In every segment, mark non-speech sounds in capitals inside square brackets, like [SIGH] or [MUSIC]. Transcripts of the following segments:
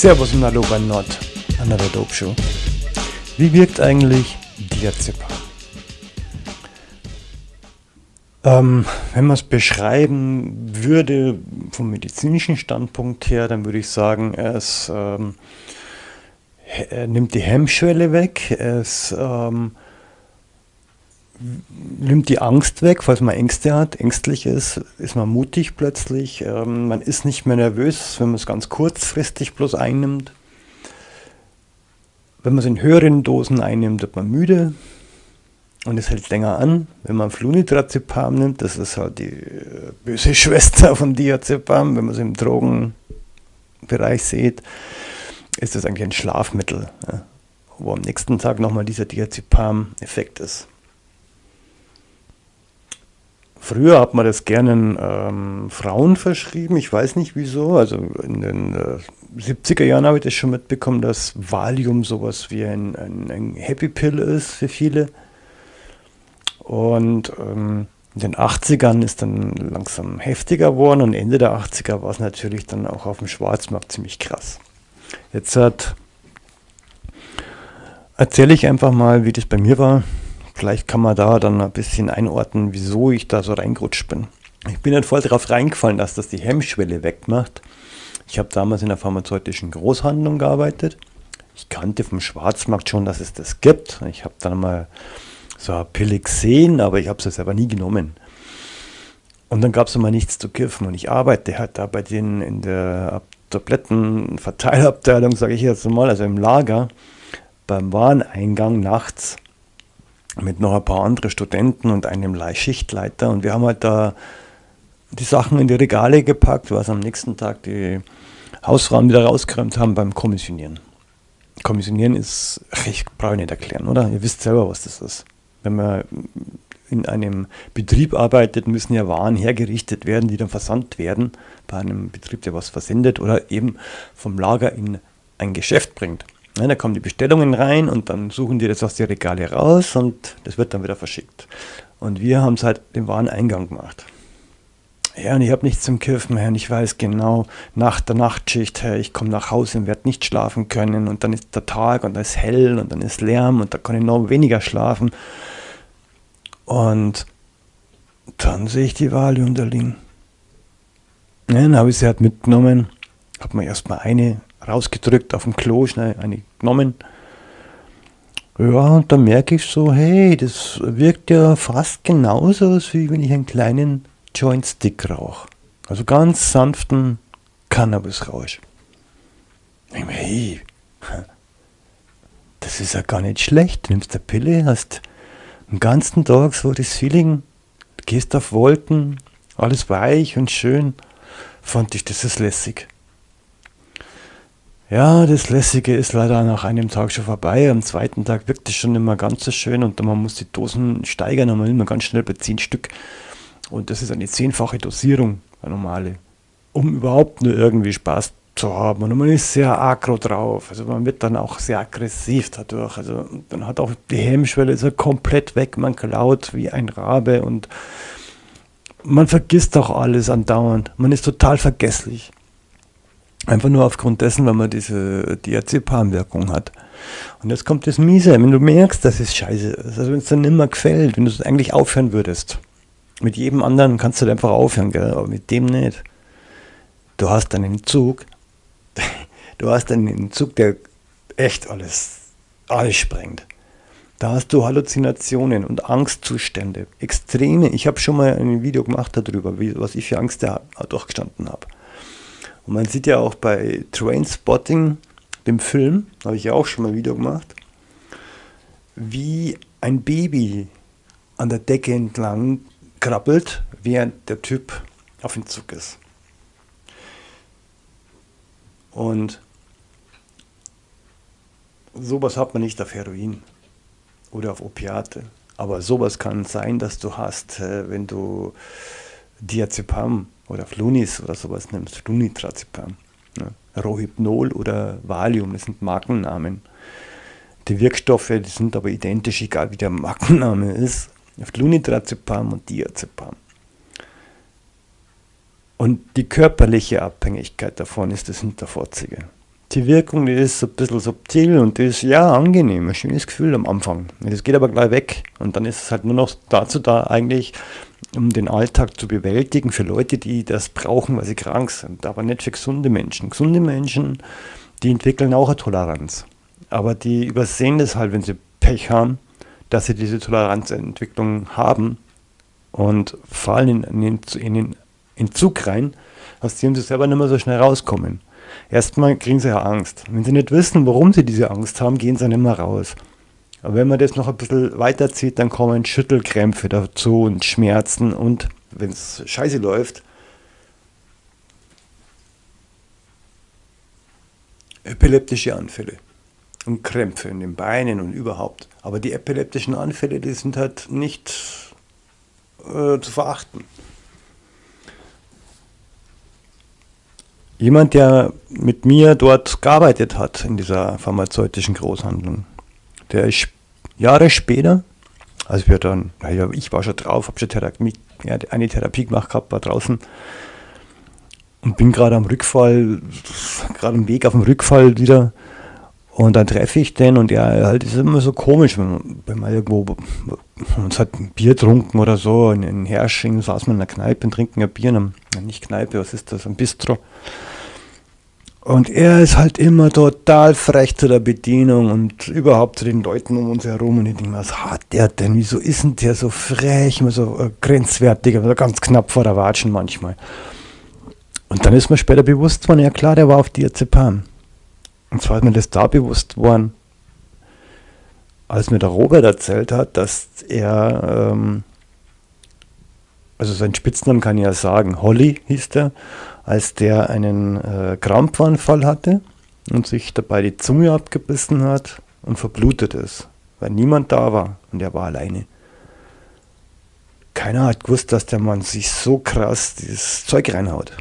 Servus und Hallo bei Not, Another Dope Show. Wie wirkt eigentlich Diazepam? Ähm, wenn man es beschreiben würde vom medizinischen Standpunkt her, dann würde ich sagen, es ähm, nimmt die Hemmschwelle weg, es ähm, nimmt die Angst weg, falls man Ängste hat, ängstlich ist, ist man mutig plötzlich, ähm, man ist nicht mehr nervös, wenn man es ganz kurzfristig bloß einnimmt. Wenn man es in höheren Dosen einnimmt, wird man müde und es hält länger an. Wenn man Flunitrazepam nimmt, das ist halt die äh, böse [LAUGHS] Schwester von Diazepam, wenn man es im Drogenbereich sieht, ist das eigentlich ein Schlafmittel, ja, wo am nächsten Tag nochmal dieser Diazepam-Effekt ist. Früher hat man das gerne ähm, Frauen verschrieben, ich weiß nicht wieso. Also in den äh, 70er Jahren habe ich das schon mitbekommen, dass Valium sowas wie ein, ein, ein Happy Pill ist für viele. Und ähm, in den 80ern ist dann langsam heftiger geworden und Ende der 80er war es natürlich dann auch auf dem Schwarzmarkt ziemlich krass. Jetzt erzähle ich einfach mal, wie das bei mir war. Vielleicht kann man da dann ein bisschen einordnen, wieso ich da so reingerutscht bin. Ich bin dann voll darauf reingefallen, dass das die Hemmschwelle wegmacht. Ich habe damals in der pharmazeutischen Großhandlung gearbeitet. Ich kannte vom Schwarzmarkt schon, dass es das gibt. Ich habe dann mal so eine Pille gesehen, aber ich habe es selber nie genommen. Und dann gab es immer nichts zu kiffen. Und ich arbeite halt da bei denen in der Tablettenverteilabteilung, sage ich jetzt mal, also im Lager, beim Wareneingang nachts mit noch ein paar anderen Studenten und einem Schichtleiter. Und wir haben halt da die Sachen in die Regale gepackt, was am nächsten Tag die Hausfrauen wieder rausgeräumt haben beim Kommissionieren. Kommissionieren ist, ich brauche nicht erklären, oder? Ihr wisst selber, was das ist. Wenn man in einem Betrieb arbeitet, müssen ja Waren hergerichtet werden, die dann versandt werden, bei einem Betrieb, der was versendet oder eben vom Lager in ein Geschäft bringt. Ja, da kommen die Bestellungen rein und dann suchen die das aus den Regale raus und das wird dann wieder verschickt. Und wir haben es halt den Wareneingang gemacht. Ja, und ich habe nichts zum Kiffen, Herr. Ich weiß genau, nach der Nachtschicht, Herr, ich komme nach Hause und werde nicht schlafen können. Und dann ist der Tag und da ist hell und dann ist Lärm und da kann ich noch weniger schlafen. Und dann sehe ich die Wahl unterliegen. Ja, dann habe ich sie halt mitgenommen, habe mir erstmal eine rausgedrückt auf dem Klo, schnell eine genommen. Ja, und dann merke ich so, hey, das wirkt ja fast genauso, wie wenn ich einen kleinen Joint-Stick rauche. Also ganz sanften Cannabis-Rausch. Hey, [LAUGHS] das ist ja gar nicht schlecht. Du nimmst eine Pille, hast den ganzen Tag so das Feeling, gehst auf Wolken, alles weich und schön. Fand ich, das ist lässig. Ja, das Lässige ist leider nach einem Tag schon vorbei. Am zweiten Tag wirkt es schon immer ganz so schön und man muss die Dosen steigern und man nimmt ganz schnell bei 10 Stück. Und das ist eine zehnfache Dosierung, eine normale, um überhaupt nur irgendwie Spaß zu haben. Und man ist sehr aggro drauf. Also man wird dann auch sehr aggressiv dadurch. Also dann hat auch die Hemmschwelle so komplett weg. Man klaut wie ein Rabe und man vergisst auch alles andauernd. Man ist total vergesslich. Einfach nur aufgrund dessen, weil man diese Diazepam-Wirkung hat. Und jetzt kommt das Miese, wenn du merkst, das ist scheiße, also wenn es dann immer gefällt, wenn du es eigentlich aufhören würdest. Mit jedem anderen kannst du einfach aufhören, gell? aber mit dem nicht. Du hast einen Entzug, [LAUGHS] du hast einen Entzug, der echt alles, alles sprengt. Da hast du Halluzinationen und Angstzustände, extreme. Ich habe schon mal ein Video gemacht darüber, wie, was ich für Angst da durchgestanden habe. Und man sieht ja auch bei Trainspotting, dem Film, habe ich ja auch schon mal ein Video gemacht, wie ein Baby an der Decke entlang krabbelt, während der Typ auf dem Zug ist. Und sowas hat man nicht auf Heroin oder auf Opiate. Aber sowas kann sein, dass du hast, äh, wenn du Diazepam oder Flunis oder sowas nimmst, Flunitrazepam, ne? Rohypnol oder Valium, das sind Markennamen. Die Wirkstoffe, die sind aber identisch, egal wie der Markenname ist. Flunitrazepam und Diazepam. Und die körperliche Abhängigkeit davon ist das Hinterfotzige. Die Wirkung die ist ein bisschen subtil und die ist ja angenehm, ein schönes Gefühl am Anfang. Das geht aber gleich weg und dann ist es halt nur noch dazu da, eigentlich, um den Alltag zu bewältigen für Leute, die das brauchen, weil sie krank sind, aber nicht für gesunde Menschen. Gesunde Menschen, die entwickeln auch eine Toleranz, aber die übersehen das halt, wenn sie Pech haben, dass sie diese Toleranzentwicklung haben und fallen in, in, in den Entzug rein, aus dem sie selber nicht mehr so schnell rauskommen. Erstmal kriegen sie ja Angst. Wenn sie nicht wissen, warum sie diese Angst haben, gehen sie nicht mehr raus. Aber wenn man das noch ein bisschen weiterzieht, dann kommen Schüttelkrämpfe dazu und Schmerzen und wenn es scheiße läuft, epileptische Anfälle und Krämpfe in den Beinen und überhaupt. Aber die epileptischen Anfälle, die sind halt nicht äh, zu verachten. Jemand, der mit mir dort gearbeitet hat in dieser pharmazeutischen Großhandlung, der ist Jahre später, als wir dann, naja, ich war schon drauf, habe schon Therapie, eine Therapie gemacht gehabt, war draußen und bin gerade am Rückfall, gerade am Weg auf dem Rückfall wieder und dann treffe ich den und er halt ist immer so komisch, wenn, wenn man irgendwo uns hat ein Bier trunken oder so, in, in Hersching saß man in einer Kneipe und trinken ein Bier, nicht Kneipe, was ist das, ein Bistro. Und er ist halt immer total frech zu der Bedienung und überhaupt zu den Leuten um uns herum. Und ich denke was hat der denn? Wieso ist denn der so frech, immer so äh, grenzwertig, aber ganz knapp vor der Watschen manchmal. Und dann ist mir später bewusst worden, ja klar, der war auf Diazepam. Und zwar ist mir das da bewusst worden, als mir der Robert erzählt hat, dass er, ähm, also seinen Spitznamen kann ich ja sagen, Holly hieß der, als der einen äh, Krampfanfall hatte und sich dabei die Zunge abgebissen hat und verblutet ist, weil niemand da war und er war alleine. Keiner hat gewusst, dass der Mann sich so krass dieses Zeug reinhaut.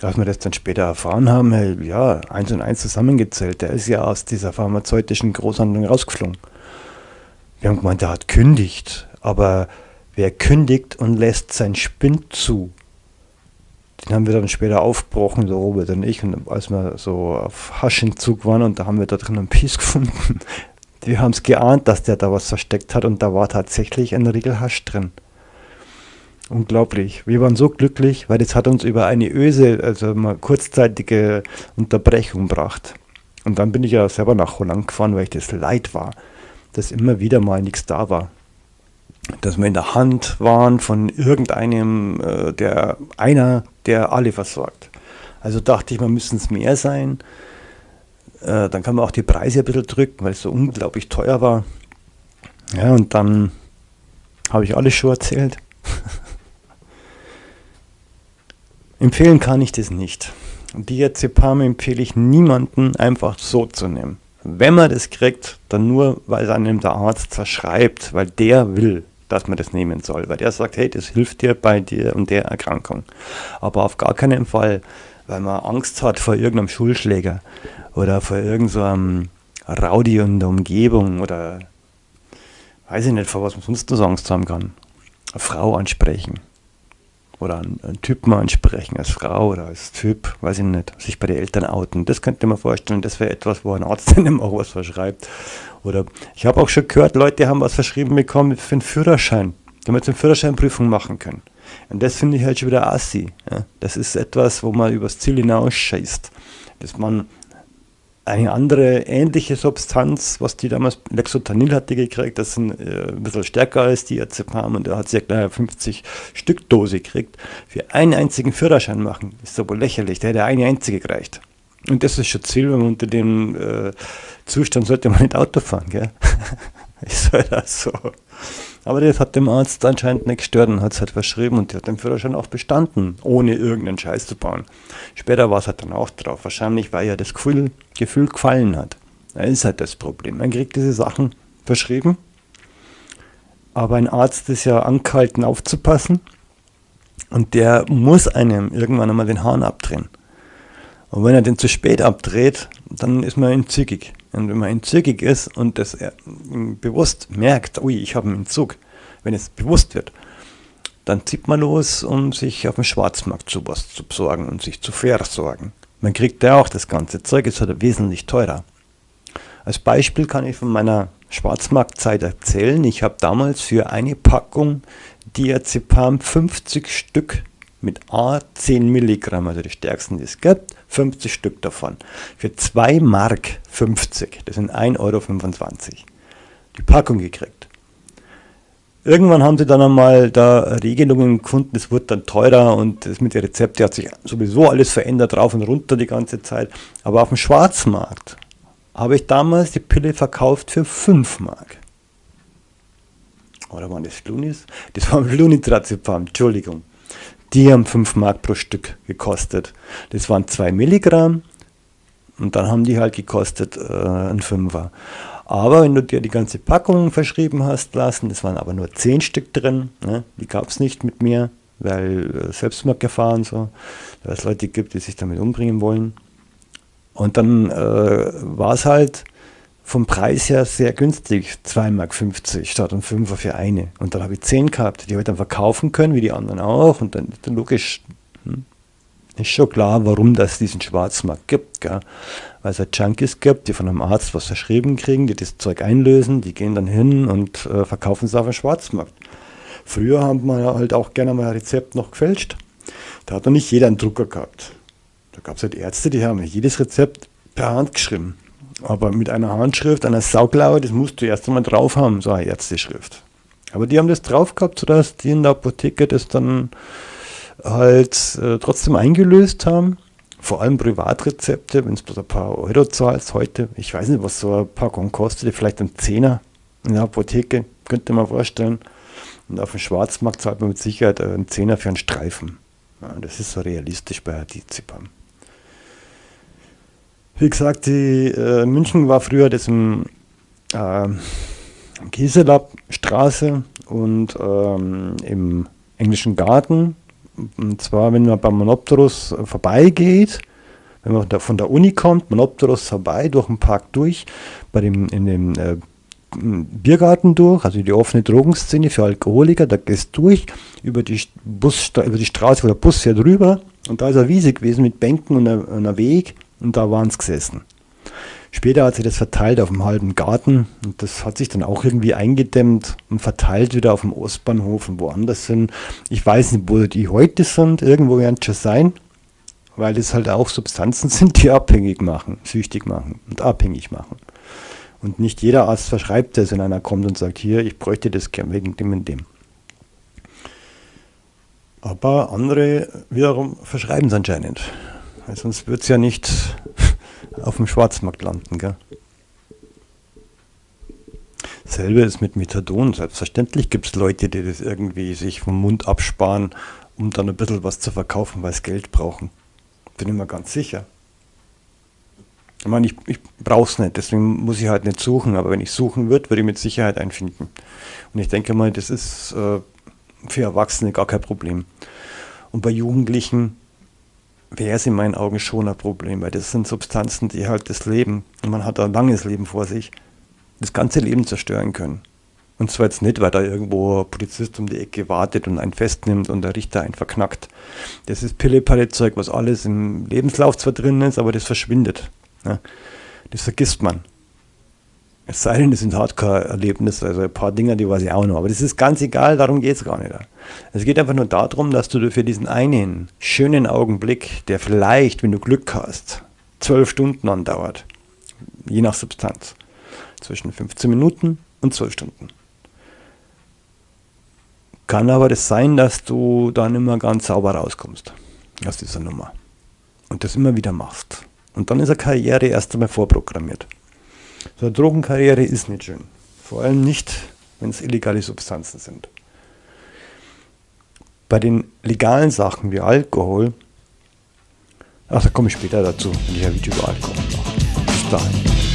Als wir das dann später erfahren haben, hey, ja, eins und eins zusammengezählt, der ist ja aus dieser pharmazeutischen Großhandlung rausgeflogen. Wir haben gemeint, der hat kündigt, aber wer kündigt und lässt sein Spind zu, den haben wir dann später aufgebrochen, so Robert und ich, und als wir so auf Haschentzug waren und da haben wir da drin einen Piece [LAUGHS] gefunden. Wir haben es geahnt, dass der da was versteckt hat und da war tatsächlich ein Riegel Hasch drin. Unglaublich. Wir waren so glücklich, weil das hat uns über eine Öse, also eine kurzzeitige Unterbrechung gebracht. Und dann bin ich ja selber nach Holland gefahren, weil ich das leid war, dass immer wieder mal nichts da war dass wir in der Hand waren von irgendeinem, äh, der einer, der alle versorgt. Also dachte ich, wir müssen es mehr sein. Äh, dann kann man auch die Preise ein bisschen drücken, weil es so unglaublich teuer war. Ja, und dann habe ich alles schon erzählt. [LAUGHS] Empfehlen kann ich das nicht. Diazepam empfehle ich niemanden einfach so zu nehmen. Wenn man das kriegt, dann nur, weil es einem der Arzt verschreibt, weil der will dass man das nehmen soll, weil der sagt, hey, das hilft dir bei dir und der Erkrankung. Aber auf gar keinen Fall, weil man Angst hat vor irgendeinem Schulschläger oder vor irgendeinem so Rowdy in der Umgebung oder weiß ich nicht, vor was man sonst noch Angst haben kann. Eine Frau ansprechen oder einen, Typen ansprechen als Frau oder als Typ, weiß ich nicht, sich bei den Eltern outen. Das könnte man vorstellen, das wäre etwas, wo ein Arzt [LAUGHS] dann auch was verschreibt. Oder ich habe auch schon gehört, Leute haben was verschrieben bekommen für einen Führerschein, damit sie eine Führerscheinprüfung machen können. Und das finde ich halt schon wieder assi. Ja. Das ist etwas, wo man übers Ziel hinausscheißt. Dass man eine andere ähnliche Substanz, was die damals, Lexotanil hat die gekriegt, das ein, äh, ein bisschen stärker als die Azepam und da hat sie ja gleich 50 Stück Dose gekriegt, für einen einzigen Führerschein machen, ist so wohl lächerlich, der hätte eine einzige gereicht. Und das ist schon Ziel, wenn man unter dem äh, Zustand sollte man nicht Auto fahren, gell? [LAUGHS] ist halt auch so. Aber das hat dem Arzt anscheinend nicht gestört und hat es halt verschrieben und der hat den Führerschein auch bestanden, ohne irgendeinen Scheiß zu bauen. Später war es halt dann auch drauf. Wahrscheinlich, weil ja das Gefühl, Gefühl gefallen hat. Das ist halt das Problem. Man kriegt diese Sachen verschrieben, aber ein Arzt ist ja angehalten aufzupassen und der muss einem irgendwann einmal den Hahn abdrehen. Und wenn er den zu spät abdreht, dann ist man entzügig. Und wenn man entzügig ist und das bewusst merkt, ui, ich habe einen Entzug, wenn es bewusst wird, dann zieht man los, um sich auf dem Schwarzmarkt zu was zu besorgen und sich zu versorgen. Man kriegt ja auch das ganze Zeug, ist halt wesentlich teurer. Als Beispiel kann ich von meiner Schwarzmarktzeit erzählen. Ich habe damals für eine Packung Diazepam 50 Stück mit A 10 Milligramm, also die stärksten, die es gibt, 50 Stück davon. Für 2 Mark 50, das sind 1,25 Euro, die Packung gekriegt. Irgendwann haben sie dann einmal da Regelungen gefunden, es wurde dann teurer und das mit den Rezepten hat sich sowieso alles verändert, rauf und runter die ganze Zeit. Aber auf dem Schwarzmarkt habe ich damals die Pille verkauft für 5 Mark. Oder waren das Flunis? Das waren Flunitrazepam, Entschuldigung. Die haben 5 Mark pro Stück gekostet. Das waren 2 Milligramm und dann haben die halt gekostet äh, ein Fünfer. Aber wenn du dir die ganze Packung verschrieben hast lassen, es waren aber nur 10 Stück drin, ne? die gab es nicht mit mir, weil äh, Selbstmordgefahr so, weil es Leute gibt, die sich damit umbringen wollen. Und dann äh, war es halt vom Preis her sehr günstig, 2,50 Mark statt ein Fünfer für eine. Und dann habe ich 10 gehabt, die habe ich dann verkaufen können, wie die anderen auch. Und dann, dann logisch, hm, ist schon klar, warum das diesen Schwarzmarkt gibt. Gell? Weil es halt Junkies gibt, die von einem Arzt was verschrieben kriegen, die das Zeug einlösen, die gehen dann hin und äh, verkaufen es auf dem Schwarzmarkt. Früher haben wir halt auch gerne mal ein Rezept noch gefälscht. Da hat noch nicht jeder einen Drucker gehabt. Da gab es halt Ärzte, die haben jedes Rezept per Hand geschrieben. Aber mit einer Handschrift, einer Sauklaue, das musst du erst einmal drauf haben, so eine Ärzteschrift. Aber die haben das drauf gehabt, sodass die in der Apotheke das dann halt äh, trotzdem eingelöst haben. Vor allem Privatrezepte, wenn es bloß ein paar Euro zahlst heute. Ich weiß nicht, was so ein Packung kostet, vielleicht ein Zehner in der Apotheke, könnte man vorstellen. Und auf dem Schwarzmarkt zahlt man mit Sicherheit einen Zehner für einen Streifen. Ja, das ist so realistisch bei Adizipam. Wie gesagt, die, äh, München war früher das im äh, Kieselab Straße und ähm, im englischen Garten. Und zwar, wenn man beim Monopterus vorbeigeht, wenn man von der Uni kommt, Monopterus vorbei, durch den Park durch, bei dem, in dem äh, Biergarten durch, also die offene Drogenszene für Alkoholiker, da gehst du durch über die, Bus, über die Straße, wo der Bus fährt rüber und da ist eine Wiese gewesen mit Bänken und einem Weg und da waren es gesessen. Später hat sich das verteilt auf dem halben Garten und das hat sich dann auch irgendwie eingedämmt und verteilt wieder auf dem Ostbahnhof und woanders sind. Ich weiß nicht, wo die heute sind, irgendwo werden es schon sein, weil es halt auch Substanzen [LAUGHS] sind, die abhängig machen, süchtig machen und abhängig machen. Und nicht jeder Arzt verschreibt das, wenn einer kommt und sagt, hier, ich bräuchte das gern wegen dem und dem. Aber andere wiederum verschreiben es anscheinend. Weil sonst wird es ja nicht [LAUGHS] auf dem Schwarzmarkt landen. Gell? Selbe ist mit Methadon. Selbstverständlich gibt es Leute, die das irgendwie sich vom Mund absparen, um dann ein bisschen was zu verkaufen, weil sie Geld brauchen. Bin ich mir ganz sicher. Ich meine, ich, ich brauche es nicht, deswegen muss ich halt nicht suchen, aber wenn ich suchen würde, würde ich mit Sicherheit einen finden. Und ich denke mal, das ist äh, für Erwachsene gar kein Problem. Und bei Jugendlichen wäre es in meinen Augen schon ein Problem, weil das sind Substanzen, die halt das Leben, und man hat ein langes Leben vor sich, das ganze Leben zerstören können. Und zwar jetzt nicht, weil da irgendwo ein Polizist um die Ecke wartet und einen festnimmt und der Richter einen verknackt. Das ist Pille-Palle-Zeug, was alles im Lebenslauf zwar drin ist, aber das verschwindet. Ja. Das vergisst man. Es sei denn, das sind Hardcore-Erlebnisse, also ein paar Dinge, die weiß ich auch noch. Aber das ist ganz egal, darum geht es gar nicht. Es geht einfach nur darum, dass du für diesen einen schönen Augenblick, der vielleicht, wenn du Glück hast, zwölf Stunden andauert, je nach Substanz, zwischen 15 Minuten und zwölf Stunden. Kann aber das sein, dass du dann immer ganz sauber rauskommst aus dieser Nummer und das immer wieder machst. Und dann ist eine Karriere erst einmal vorprogrammiert. So eine Drogenkarriere ist nicht schön. Vor allem nicht, wenn es illegale Substanzen sind. Bei den legalen Sachen wie Alkohol, ach, da komme ich später dazu, wenn ich ein Video über Alkohol mache. Bis dahin.